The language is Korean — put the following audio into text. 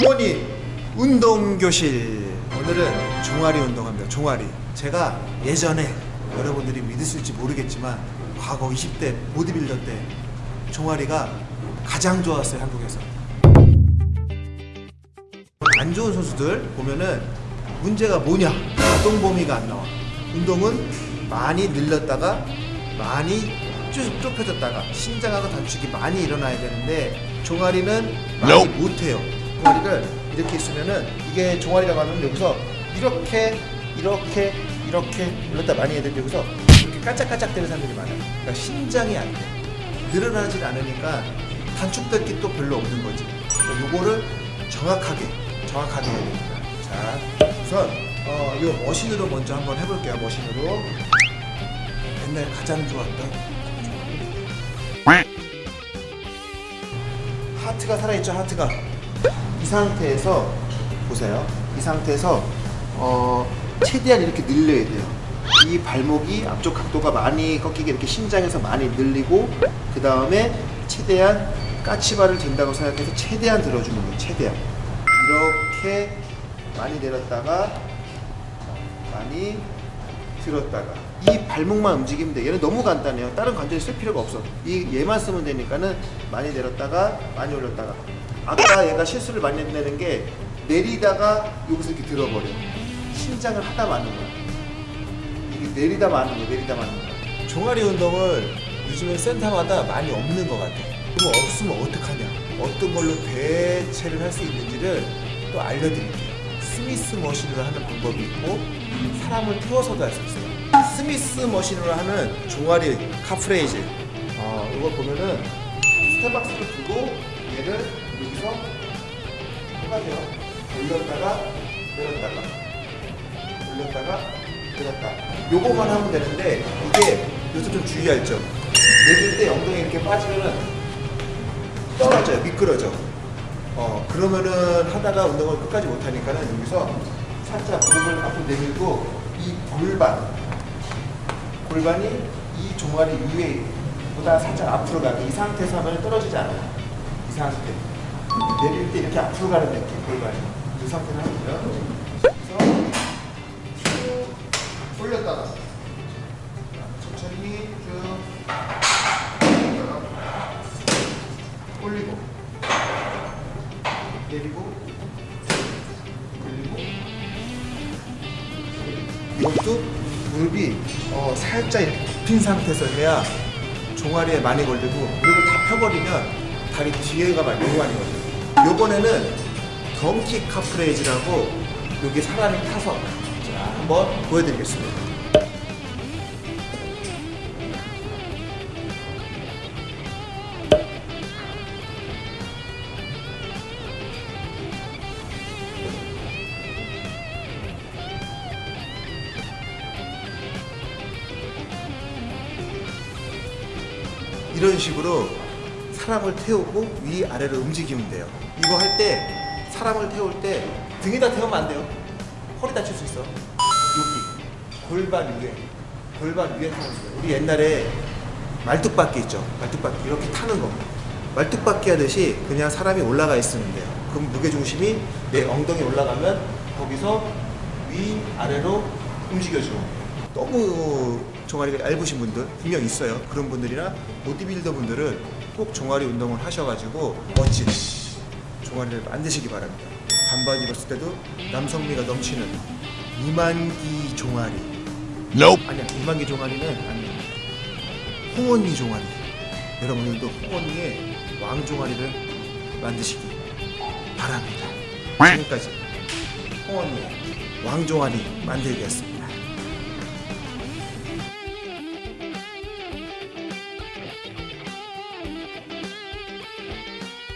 홍원이 운동교실. 오늘은 종아리 운동합니다. 종아리. 제가 예전에 여러분들이 믿으실지 모르겠지만 과거 20대 보디빌더 때 종아리가 가장 좋았어요 한국에서. 안 좋은 선수들 보면은 문제가 뭐냐? 가동 범위가 안 나와. 운동은 많이 늘렸다가 많이 쭉 좁혀졌다가 신장하고 단축이 많이 일어나야 되는데 종아리는 많이 못해요 종아리를 이렇게 있으면은 이게 종아리라고 하면 여기서 이렇게 이렇게 이렇게 올렸다 많이 해야 되는데 여기서 이렇게 까짝까짝 되는 사람들이 많아요. 그러니까 신장이 안돼. 늘어나질 않으니까 단축될 게 또 별로 없는 거지. 그러니까 요거를 정확하게 정확하게 해야 됩니다. 자 우선 어, 이 머신으로 먼저 한번 해볼게요 머신으로. 옛날 가장 좋았던 하트가 살아있죠 하트가? 이 상태에서 보세요. 이 상태에서 어, 최대한 이렇게 늘려야 돼요. 이 발목이 앞쪽 각도가 많이 꺾이게 이렇게 신장에서 많이 늘리고 그 다음에 최대한 까치발을 든다고 생각해서 최대한 들어주는 거예요 최대한. 이렇게 많이 내렸다가 많이 들었다가. 이 발목만 움직이면 돼 얘는 너무 간단해요. 다른 관절이 쓸 필요가 없어. 이 얘만 쓰면 되니까는 많이 내렸다가 많이 올렸다가 아까 얘가 실수를 많이 내는 게 내리다가 여기서 이렇게 들어버려. 신장을 하다 마는 거야. 이게 내리다 마는 거야 내리다 마는 거야. 종아리 운동을 요즘에 센터마다 많이 없는 것 같아. 그럼 없으면 어떡하냐? 어떤 걸로 대체를 할 수 있는지를 또 알려드릴게요. 스미스 머신으로 하는 방법이 있고 사람을 태워서도 할 수 있어요. 스미스 머신으로 하는 종아리 calf raise. 어, 이거 보면은 step box를 두고 얘를 여기서 해가세요. 올렸다가 내렸다가 올렸다가 내렸다. 요거만 하면 되는데 이게 여기서 좀 주의할 점 내릴 때 엉덩이 이렇게 빠지면은 떨어져요. 미끄러져. 어 그러면은 하다가 운동을 끝까지 못하니까는 여기서 살짝 무릎을 앞으로 내밀고 이 골반 골반이 이 종아리 위에 보다 살짝 앞으로 가게. 이 상태에서 하면 떨어지지 않아요. 이 상태 내릴 때 이렇게 앞으로 가는 느낌 골반이 이 상태로 하고요. 그래서 쭉 올렸다가 천천히 쭉 올리고 내리고 올리고. 이것도 무릎이 어, 살짝 이렇게 굽힌 상태에서 해야 종아리에 많이 걸리고 무릎을 다 펴버리면 다리 뒤에가 많이 많이 걸려 요 요번에는 덩키 카프레이즈라고 여기 사람이 타서 자 한번 보여드리겠습니다. 이런 식으로 사람을 태우고 위아래로 움직이면 돼요. 이거 할 때 사람을 태울 때 등에다 태우면 안 돼요? 허리 다칠 수 있어. 여기 골반 위에 골반 위에 타는 거예요. 우리 옛날에 말뚝박기 있죠? 말뚝박기 이렇게 타는 거. 말뚝박기 하듯이 그냥 사람이 올라가 있으면 돼요. 그럼 무게중심이 내 엉덩이 올라가면 거기서 위아래로 움직여줘 너무 종아리가 얇으신 분들 분명 있어요. 그런 분들이나 보디빌더 분들은 꼭 종아리 운동을 하셔가지고 멋진 종아리를 만드시기 바랍니다. 반반 입었을 때도 남성미가 넘치는 이만기 종아리. Nope. 아니야 이만기 종아리는 아니야. 홍언니 종아리. 여러분들도 홍언니의 왕종아리를 만드시기 바랍니다. 지금까지 홍언니의 왕종아리 만들기였습니다